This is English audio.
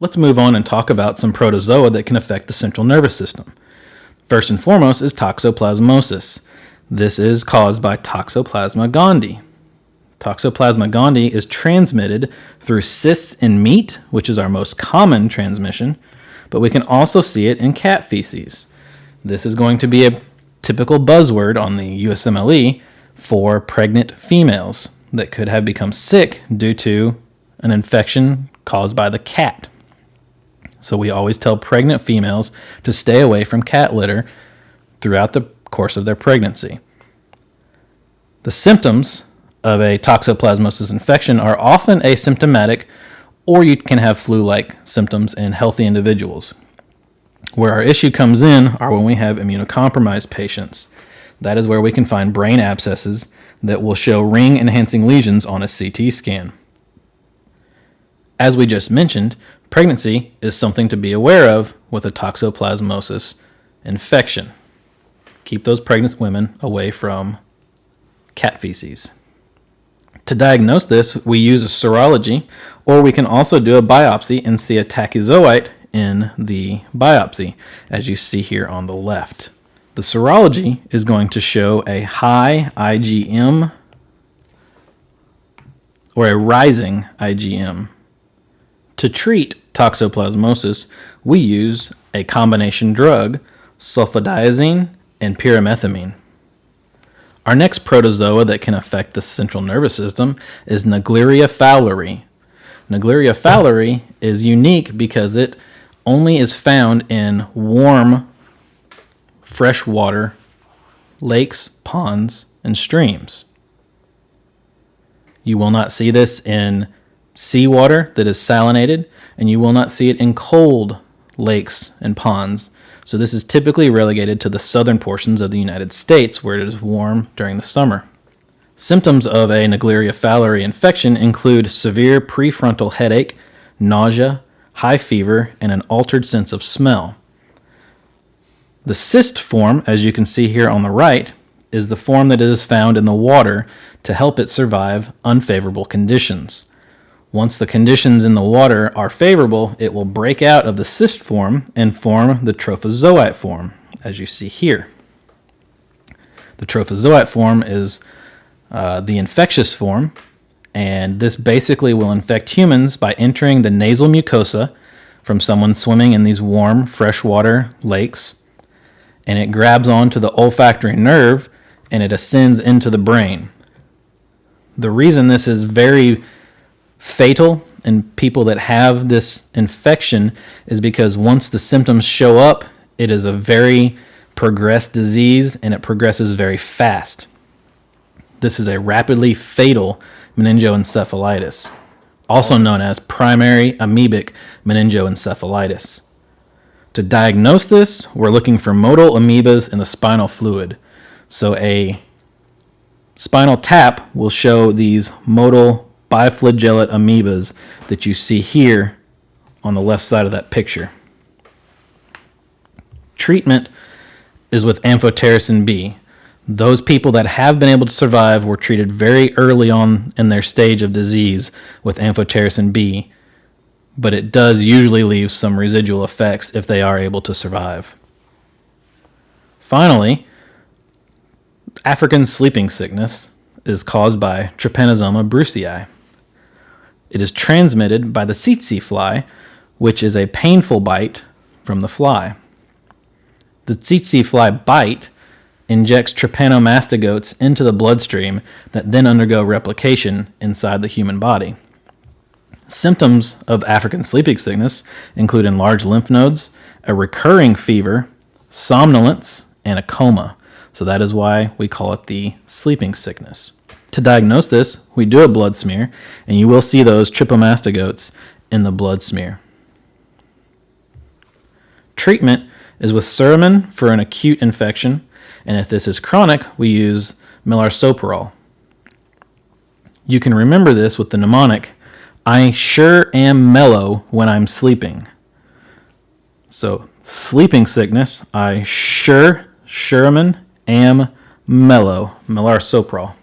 Let's move on and talk about some protozoa that can affect the central nervous system. First and foremost is toxoplasmosis. This is caused by Toxoplasma gondii. Toxoplasma gondii is transmitted through cysts in meat, which is our most common transmission, but we can also see it in cat feces. This is going to be a typical buzzword on the USMLE for pregnant females that could have become sick due to an infection caused by the cat. So we always tell pregnant females to stay away from cat litter throughout the course of their pregnancy. The symptoms of a toxoplasmosis infection are often asymptomatic, or you can have flu like symptoms in healthy individuals. Where our issue comes in are when we have immunocompromised patients. That is where we can find brain abscesses that will show ring enhancing lesions on a CT scan. As we just mentioned, pregnancy is something to be aware of with a toxoplasmosis infection. Keep those pregnant women away from cat feces. To diagnose this, we use a serology, or we can also do a biopsy and see a tachyzoite in the biopsy, as you see here on the left. The serology is going to show a high IgM or a rising IgM. To treat toxoplasmosis, we use a combination drug, sulfadiazine and pyrimethamine. Our next protozoa that can affect the central nervous system is Naegleria fowleri. Naegleria fowleri is unique because it only is found in warm freshwater lakes, ponds, and streams. You will not see this in seawater that is salinated, and you will not see it in cold lakes and ponds. So this is typically relegated to the southern portions of the United States where it is warm during the summer. Symptoms of a Naegleria fowleri infection include severe prefrontal headache, nausea, high fever, and an altered sense of smell. The cyst form, as you can see here on the right, is the form that is found in the water to help it survive unfavorable conditions. Once the conditions in the water are favorable, it will break out of the cyst form and form the trophozoite form, as you see here. The trophozoite form is uh, the infectious form, and this basically will infect humans by entering the nasal mucosa from someone swimming in these warm freshwater lakes, and it grabs onto the olfactory nerve and it ascends into the brain. The reason this is very fatal in people that have this infection is because once the symptoms show up, it is a very progressed disease and it progresses very fast. This is a rapidly fatal meningoencephalitis, also known as primary amoebic meningoencephalitis. To diagnose this, we're looking for motile amoebas in the spinal fluid. So a spinal tap will show these motile biflagellate amoebas that you see here on the left side of that picture. Treatment is with amphotericin B. Those people that have been able to survive were treated very early on in their stage of disease with amphotericin B, but it does usually leave some residual effects if they are able to survive. Finally, African sleeping sickness is caused by Trypanosoma brucei. It is transmitted by the tsetse fly, which is a painful bite from the fly. The tsetse fly bite injects trypanomastigotes into the bloodstream that then undergo replication inside the human body. Symptoms of African sleeping sickness include enlarged lymph nodes, a recurring fever, somnolence, and a coma. So that is why we call it the sleeping sickness. To diagnose this, we do a blood smear, and you will see those trypomastigotes in the blood smear. Treatment is with Suramin for an acute infection, and if this is chronic, we use melarsoprol. You can remember this with the mnemonic, I sure am mellow when I'm sleeping. So, sleeping sickness, I sure, Suramin, am mellow, melarsoprol.